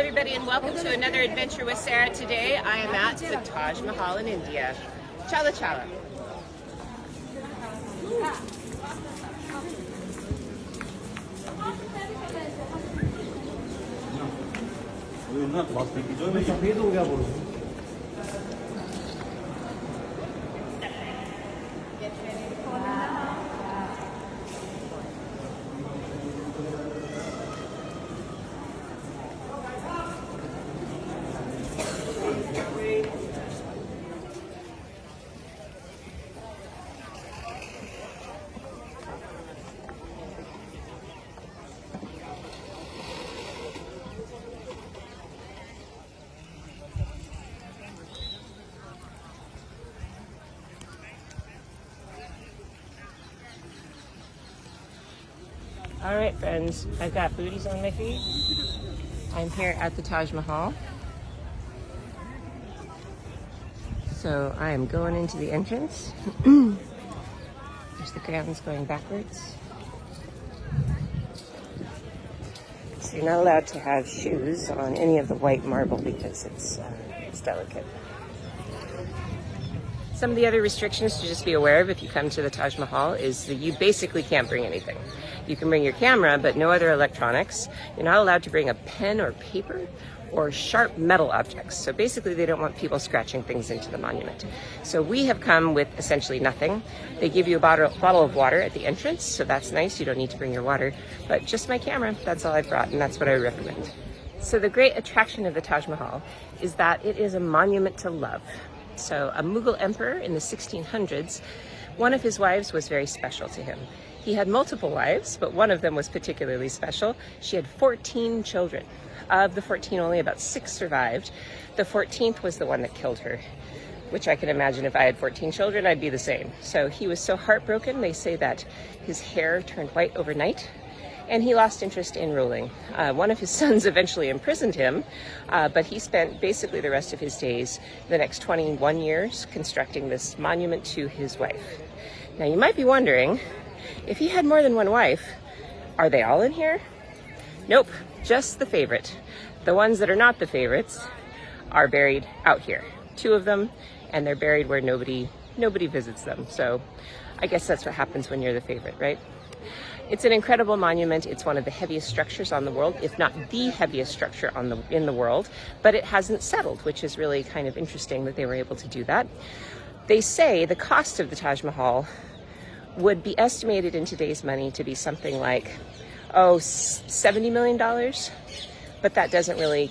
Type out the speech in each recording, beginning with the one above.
everybody, and welcome to another adventure with Sarah. Today, I am at the Taj Mahal in India. Chala chala. सफेद हो गया बोलो All right, friends, I've got booties on my feet. I'm here at the Taj Mahal. So I am going into the entrance. There's the grounds going backwards. So you're not allowed to have shoes on any of the white marble because it's, uh, it's delicate. Some of the other restrictions to just be aware of if you come to the Taj Mahal is that you basically can't bring anything. You can bring your camera, but no other electronics. You're not allowed to bring a pen or paper or sharp metal objects. So basically they don't want people scratching things into the monument. So we have come with essentially nothing. They give you a bottle, of water at the entrance, so that's nice. You don't need to bring your water, but just my camera, that's all I brought, and that's what I recommend. So the great attraction of the Taj Mahal is that it is a monument to love. So a Mughal emperor in the 1600s, one of his wives was very special to him. He had multiple wives, but one of them was particularly special. She had 14 children. Of the 14, only about six survived. The 14th was the one that killed her, which I can imagine if I had 14 children, I'd be the same. So he was so heartbroken, they say that his hair turned white overnight and he lost interest in ruling. Uh, one of his sons eventually imprisoned him, uh, but he spent basically the rest of his days, the next 21 years, constructing this monument to his wife. Now you might be wondering, if he had more than one wife, are they all in here? Nope, just the favorite. The ones that are not the favorites are buried out here. Two of them, and they're buried where nobody nobody visits them. So I guess that's what happens when you're the favorite, right? It's an incredible monument. It's one of the heaviest structures on the world, if not the heaviest structure on the in the world, but it hasn't settled, which is really kind of interesting that they were able to do that. They say the cost of the Taj Mahal would be estimated in today's money to be something like, oh, $70 million, but that doesn't really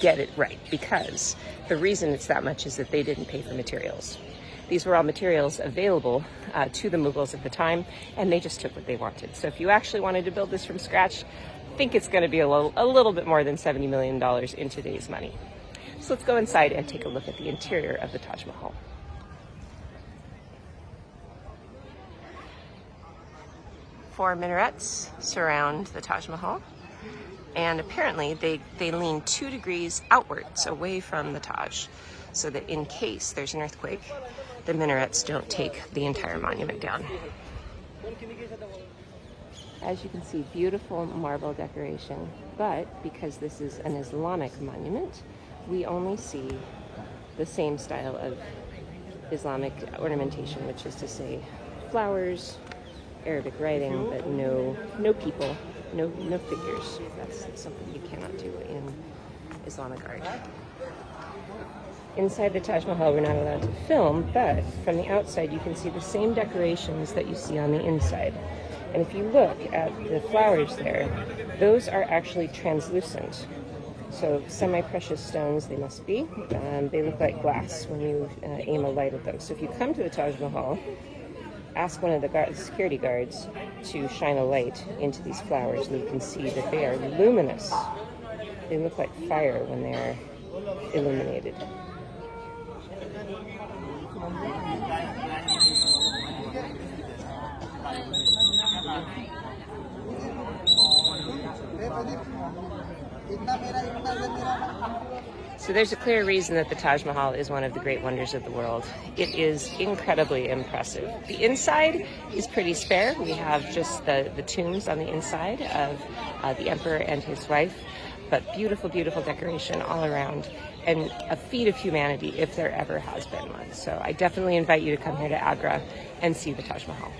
get it right because the reason it's that much is that they didn't pay for materials. These were all materials available uh, to the Mughals at the time, and they just took what they wanted. So if you actually wanted to build this from scratch, I think it's going to be a little, a little bit more than $70 million in today's money. So let's go inside and take a look at the interior of the Taj Mahal. Four minarets surround the Taj Mahal and apparently they, they lean two degrees outwards away from the Taj so that in case there's an earthquake, the minarets don't take the entire monument down. As you can see, beautiful marble decoration, but because this is an Islamic monument, we only see the same style of Islamic ornamentation, which is to say flowers, Arabic writing, but no no people, no no figures. That's something you cannot do in Islamic art. Inside the Taj Mahal, we're not allowed to film, but from the outside, you can see the same decorations that you see on the inside. And if you look at the flowers there, those are actually translucent. So semi-precious stones they must be. Um, they look like glass when you uh, aim a light at them. So if you come to the Taj Mahal, ask one of the guard, security guards to shine a light into these flowers and you can see that they are luminous. They look like fire when they're illuminated. So there's a clear reason that the Taj Mahal is one of the great wonders of the world. It is incredibly impressive. The inside is pretty spare. We have just the, the tombs on the inside of uh, the emperor and his wife. But beautiful, beautiful decoration all around and a feat of humanity if there ever has been one. So I definitely invite you to come here to Agra and see the Taj Mahal.